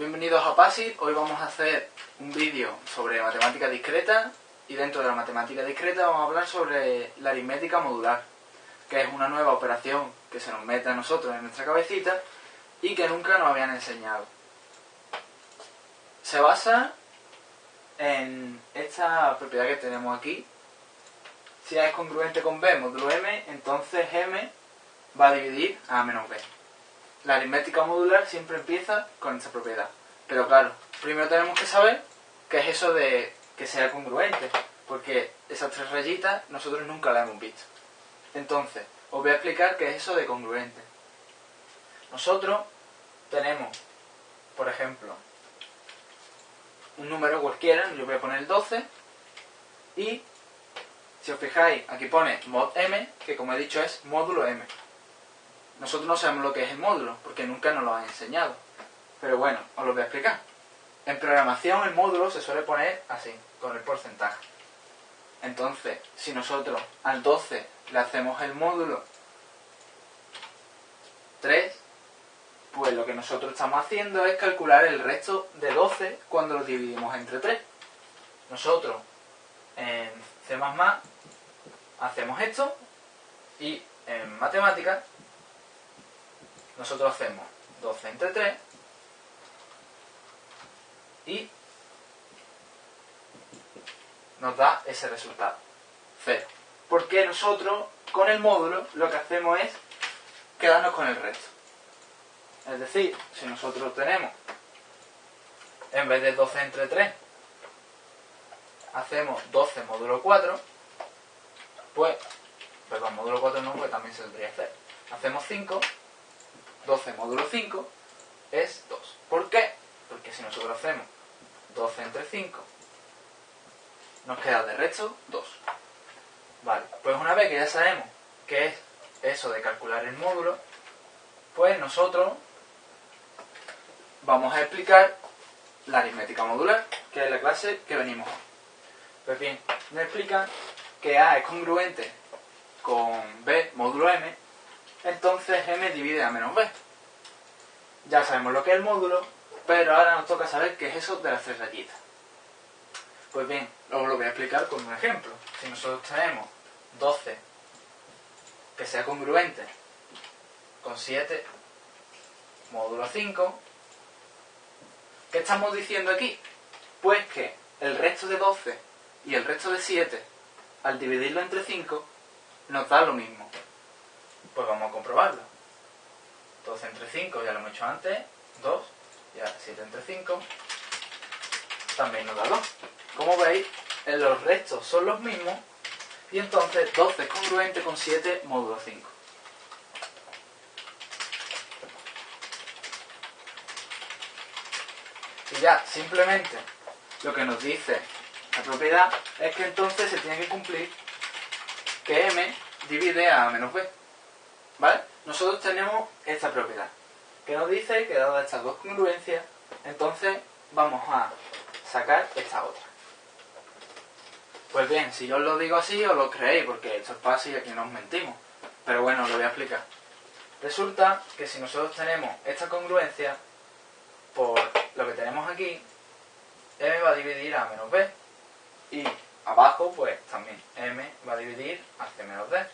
bienvenidos a PASI. Hoy vamos a hacer un vídeo sobre matemática discreta y dentro de la matemática discreta vamos a hablar sobre la aritmética modular, que es una nueva operación que se nos mete a nosotros en nuestra cabecita y que nunca nos habían enseñado. Se basa en esta propiedad que tenemos aquí. Si A es congruente con B módulo M, entonces M va a dividir A menos B. La aritmética modular siempre empieza con esta propiedad. Pero claro, primero tenemos que saber qué es eso de que sea congruente, porque esas tres rayitas nosotros nunca las hemos visto. Entonces, os voy a explicar qué es eso de congruente. Nosotros tenemos, por ejemplo, un número cualquiera, yo voy a poner 12, y si os fijáis, aquí pone mod m, que como he dicho es módulo m. Nosotros no sabemos lo que es el módulo, porque nunca nos lo han enseñado. Pero bueno, os lo voy a explicar. En programación el módulo se suele poner así, con el porcentaje. Entonces, si nosotros al 12 le hacemos el módulo 3, pues lo que nosotros estamos haciendo es calcular el resto de 12 cuando lo dividimos entre 3. Nosotros en C++ hacemos esto y en matemáticas nosotros hacemos 12 entre 3 y nos da ese resultado, 0. Porque nosotros con el módulo lo que hacemos es quedarnos con el resto. Es decir, si nosotros tenemos, en vez de 12 entre 3, hacemos 12 módulo 4, pues, perdón, módulo 4 no, pues también se tendría hacer. Hacemos 5 12 módulo 5 es 2. ¿Por qué? Porque si nosotros hacemos 12 entre 5, nos queda de resto 2. Vale, pues una vez que ya sabemos qué es eso de calcular el módulo, pues nosotros vamos a explicar la aritmética modular, que es la clase que venimos. Pues bien, me explican que A es congruente con B módulo M entonces m divide a menos b. Ya sabemos lo que es el módulo, pero ahora nos toca saber qué es eso de las tres rayitas. Pues bien, os lo voy a explicar con un ejemplo. Si nosotros tenemos 12 que sea congruente con 7 módulo 5, ¿qué estamos diciendo aquí? Pues que el resto de 12 y el resto de 7, al dividirlo entre 5, nos da lo mismo. Pues vamos a comprobarlo. 12 entre 5 ya lo hemos hecho antes, 2, y ahora 7 entre 5 también nos da 2. Como veis, los restos son los mismos y entonces 12 es congruente con 7 módulo 5. Y ya, simplemente, lo que nos dice la propiedad es que entonces se tiene que cumplir que m divide a menos b. ¿Vale? Nosotros tenemos esta propiedad, que nos dice que dadas estas dos congruencias, entonces vamos a sacar esta otra. Pues bien, si yo os lo digo así, os lo creéis, porque esto es fácil y aquí no os mentimos. Pero bueno, os lo voy a explicar. Resulta que si nosotros tenemos esta congruencia, por lo que tenemos aquí, m va a dividir a menos b. Y abajo, pues también m va a dividir a menos d.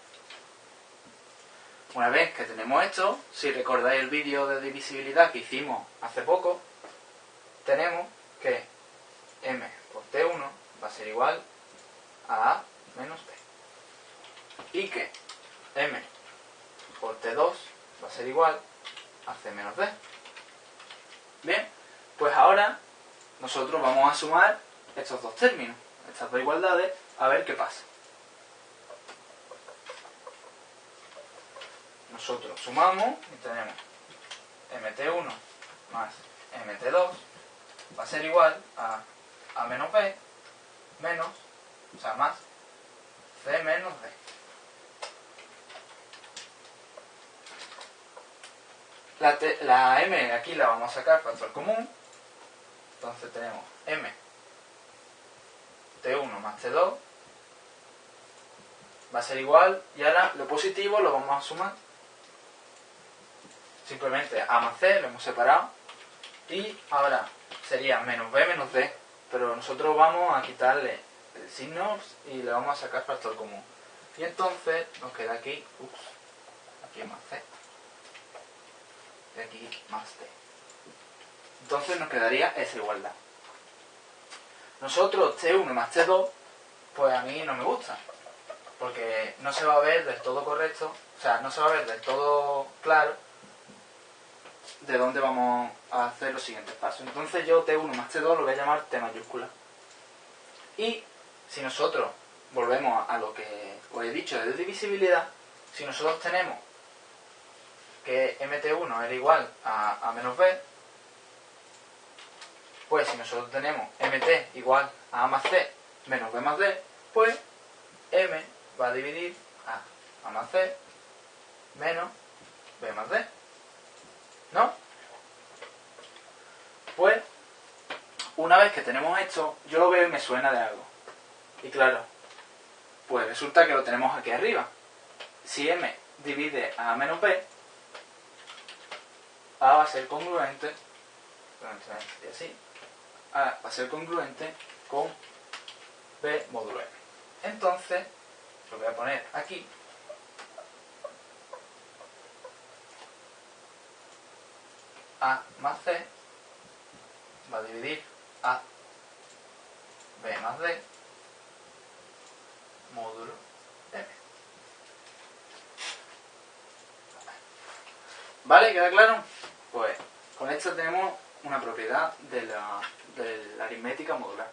Una vez que tenemos esto, si recordáis el vídeo de divisibilidad que hicimos hace poco, tenemos que m por t1 va a ser igual a a menos b. Y que m por t2 va a ser igual a c menos d. Bien, pues ahora nosotros vamos a sumar estos dos términos, estas dos igualdades, a ver qué pasa. Nosotros sumamos y tenemos mt1 más mt2 va a ser igual a a menos b menos, o sea, más c menos d. La, la m aquí la vamos a sacar factor común, entonces tenemos m t1 más t2 va a ser igual y ahora lo positivo lo vamos a sumar simplemente A más C, lo hemos separado, Y ahora sería menos b menos d, pero nosotros vamos a quitarle el signo y le vamos a sacar factor común. Y entonces nos queda aquí, ups, aquí más c, y aquí más d. Entonces nos quedaría esa igualdad. Nosotros T1 más T2, pues a mí no me gusta, porque no se va a ver del todo correcto, o sea, no se va a ver del todo claro de dónde vamos a hacer los siguientes pasos. Entonces yo T1 más T2 lo voy a llamar T mayúscula. Y si nosotros volvemos a lo que os he dicho de divisibilidad, si nosotros tenemos que mt1 era igual a, a menos b, pues si nosotros tenemos mt igual a a más c menos b más d, pues m va a dividir a a más c menos b más d. ¿No? Pues, una vez que tenemos esto, yo lo veo y me suena de algo. Y claro, pues resulta que lo tenemos aquí arriba. Si m divide a menos b, a va a ser congruente, así, a va a ser congruente con b módulo m. Entonces, lo voy a poner aquí A más C va a dividir A B más D módulo M. ¿Vale? ¿Queda claro? Pues con esto tenemos una propiedad de la, de la aritmética modular.